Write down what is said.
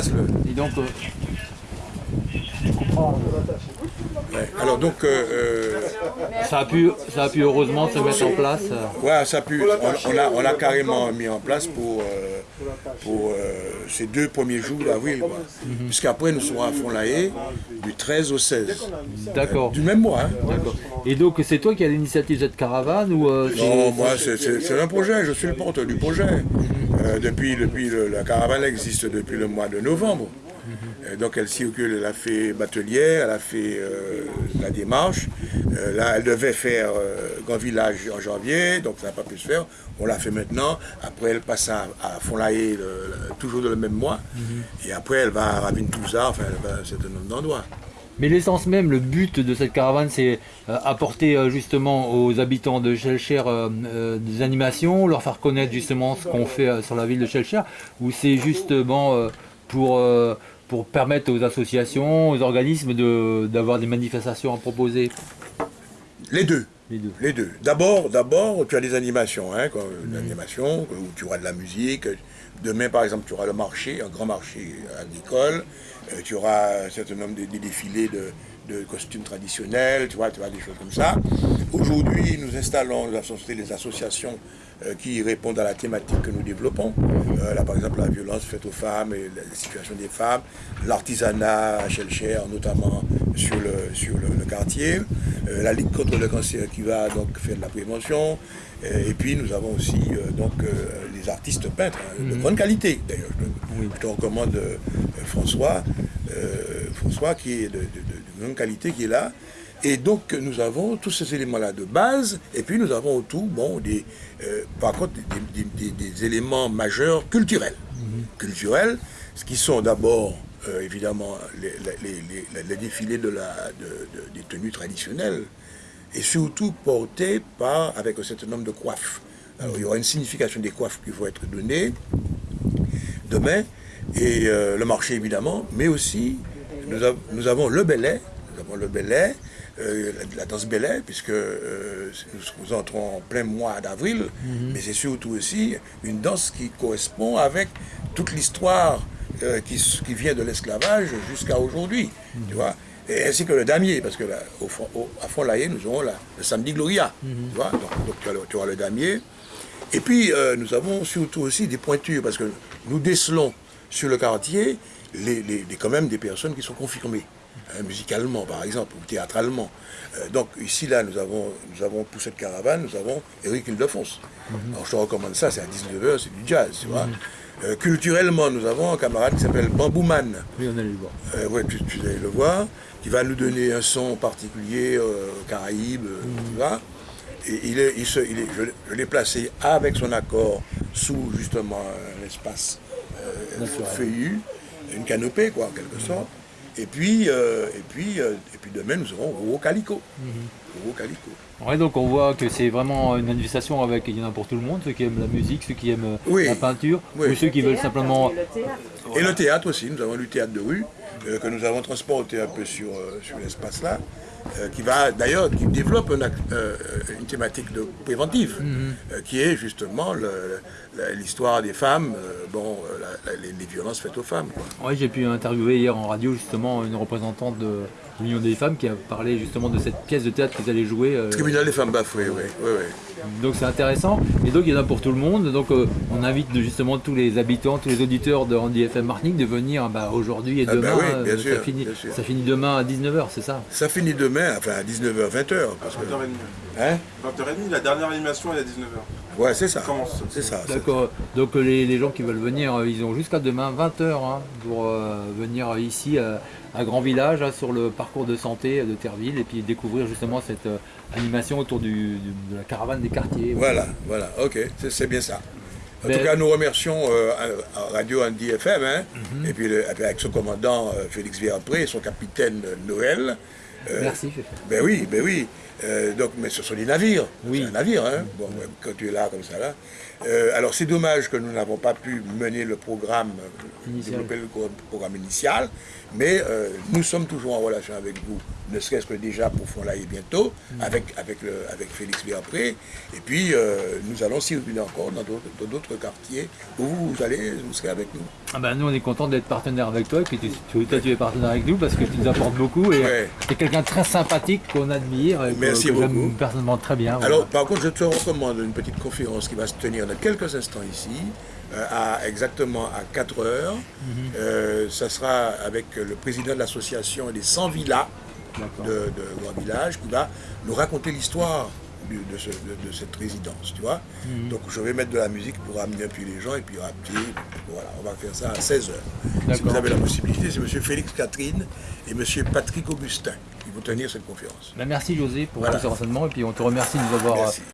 place le. Et donc, euh, je comprends. Ouais. Alors donc, euh, euh, Ça a pu, ça a pu heureusement se mettre en place. ouais, ça a pu, on, on a, on a carrément mis en place pour, euh, pour euh, ces deux premiers jours d'avril. quoi. Puisqu'après, nous serons à Fond-la-Haye du 13 au 16. D'accord. Du même mois. Hein. D'accord. Et donc, c'est toi qui as l'initiative de cette caravane ou c'est- Non, moi, c'est- un projet, je suis le porte du projet. Depuis, depuis le- la caravane existe depuis le mois de novembre. Euh, donc elle circule, elle a fait batelière, elle a fait euh, la démarche. Euh, là, elle devait faire euh, Grand Village en janvier, donc ça n'a pas pu se faire. On l'a fait maintenant. Après, elle passe à, à le- toujours dans le même mois. Et après, elle va à Ravine-Touza, enfin, elle va à un certain nombre d'endroits. Mais l'essence même, le but de cette caravane, c'est apporter justement aux habitants de Chelcher des animations, leur faire connaître justement ce qu'on fait sur la ville de Chelcher, ou c'est justement pour, pour permettre aux associations, aux organismes de- d'avoir des manifestations à proposer Les deux. Les deux. Les deux. D'abord, d'abord, tu as des animations, hein, quoi, où tu auras de la musique. Demain, par exemple, tu auras le marché, un grand marché agricole. Euh, tu auras un certain nombre de, défilés de, de costumes traditionnels, tu vois, tu vois, des choses comme ça. Aujourd'hui, nous installons les associations euh, qui répondent à la thématique que nous développons. Euh, là, par exemple, la violence faite aux femmes et la situation des femmes, l'artisanat à Chelcher, notamment sur le, sur le, le quartier, euh, la Ligue contre le cancer qui va donc faire de la prévention. Et puis, nous avons aussi euh, donc, les artistes peintres hein, de grande qualité. D'ailleurs, je, te- je te recommande François, François qui est de, de- de- de grande qualité, qui est là. Et donc, nous avons tous ces éléments-là de base, et puis nous avons autour, bon, des, euh, par contre, des, des- des- des éléments majeurs culturels. Culturels, ce qui sont d'abord, euh, évidemment, les, les- les- les- les défilés de la, de- de- des tenues traditionnelles, et surtout portés par, avec un certain nombre de coiffes. Alors, il y aura une signification des coiffes qui vont être données demain, et euh, le marché évidemment, mais aussi nous, av- nous avons le belay, nous avons le belay, euh, la, la danse belay, puisque euh, nous, entrons en plein mois d'avril, mais c'est surtout aussi une danse qui correspond avec toute l'histoire qui, vient de l'esclavage jusqu'à aujourd'hui, tu vois. Et ainsi que le damier, parce que là, au, fond- au- à Fond-Lahaye, nous aurons la- le samedi Gloria, tu vois. Donc, donc tu, as le, tu auras le damier, et puis, nous avons surtout aussi des pointures, parce que nous décelons sur le quartier les, les- les- quand même des personnes qui sont confirmées, hein, musicalement par exemple, ou théâtralement. Euh, donc ici, là, nous avons, nous avons pour cette caravane, nous avons Eric Ildefonse. Alors je te recommande ça, c'est à 19h, c'est du jazz, tu vois. Euh, culturellement, nous avons un camarade qui s'appelle Bambouman. Oui, on allait le voir. Euh, ouais, tu, tu allais le voir, qui va nous donner un son particulier, euh, Caraïbes, euh, Mm. tu vois. Et il est, il se, il est, je, l'ai- je l'ai placé avec son accord sous justement un euh, Naturel. feuillu, une canopée quoi en quelque sorte. Et puis, euh, et puis, euh, et puis demain nous aurons Roro Calico. Roro Calico. Ouais, donc on voit que c'est vraiment une manifestation avec, il y en a pour tout le monde, ceux qui aiment la musique, ceux qui aiment Oui. la peinture, Oui. ou ceux qui veulent simplement... Et le théâtre aussi, nous avons du théâtre de rue euh, que nous avons transporté un peu sur, euh, sur l'espace là, euh, qui va d'ailleurs, qui développe un une thématique de préventive, euh, qui est justement le- l'histoire des femmes, bon, la- la- les, les violences faites aux femmes. Ouais, j'ai pu interviewer hier en radio justement une représentante de l'Union des femmes qui a parlé justement de cette pièce de théâtre qu'ils allaient jouer. Tribunal des femmes bafouées, oui, oui, oui. donc c'est intéressant. Et donc il y en a pour tout le monde. Donc on invite justement tous les habitants, tous les auditeurs de Randy FM Martinique de venir bah, aujourd'hui et Ah bah demain. oui, bien euh, sûr, ça, finit, bien sûr. ça finit demain à 19h, c'est ça? Ça finit demain, enfin à 19h, 20h. Parce que, 20h30. hein? 20h30, la dernière animation est à 19h. Ouais, c'est ça. Commence. C'est ça. D'accord. Donc euh, les, les gens qui veulent venir, euh, ils ont jusqu'à demain 20h pour euh, venir ici euh, à Grand Village hein, sur le parcours de santé de Terville et puis découvrir justement cette euh, animation autour du, du- de la caravane des quartiers. Voilà, voilà, ok, c'est bien ça. En tout cas, nous remercions euh, Radio Andy FM, hein, Mhm. et, puis le- avec son commandant euh, Félix Viapré et son capitaine euh, Noël. Euh, Merci. Ben oui, ben oui. Euh, donc, mais ce sont des navires. Oui. Un navire, hein. Bon, ouais, quand tu es là, comme ça, là. Euh, alors, c'est dommage que nous n'avons pas pu mener le programme, Initial. développer le programme initial, mais euh, nous sommes toujours en relation avec vous, ne serait-ce que déjà pour Fond-Laï bientôt, Mm. avec, avec, le, avec Félix Viapré. Et puis, nous allons circuler encore dans d'autres quartiers où vous allez, vous serez avec nous. Ah bah, nous on est content d'être partenaire avec toi et puis tu, tu, toi, tu es partenaire avec nous parce que tu nous apportes beaucoup et Ouais. tu es quelqu'un de très sympathique qu'on admire et Merci que j'aime personnellement très bien. Alors, par contre, je te recommande une petite conférence qui va se tenir dans quelques instants ici, euh, à exactement à 4 heures. Mhm. Euh, ça sera avec le président de l'association des 100 villas de, de Grand Village qui va nous raconter l'histoire de, ce- de- de cette résidence, tu vois. Mhm. Donc, je vais mettre de la musique pour amener un peu les gens et puis rappeler. Voilà, on va faire ça à 16 heures. Si D'accord. vous avez la possibilité, c'est M. Félix Catherine et M. Patrick Augustin qui vont tenir cette conférence. Bah, merci José pour Voilà. tous ces renseignements et puis on te remercie de nous avoir Merci.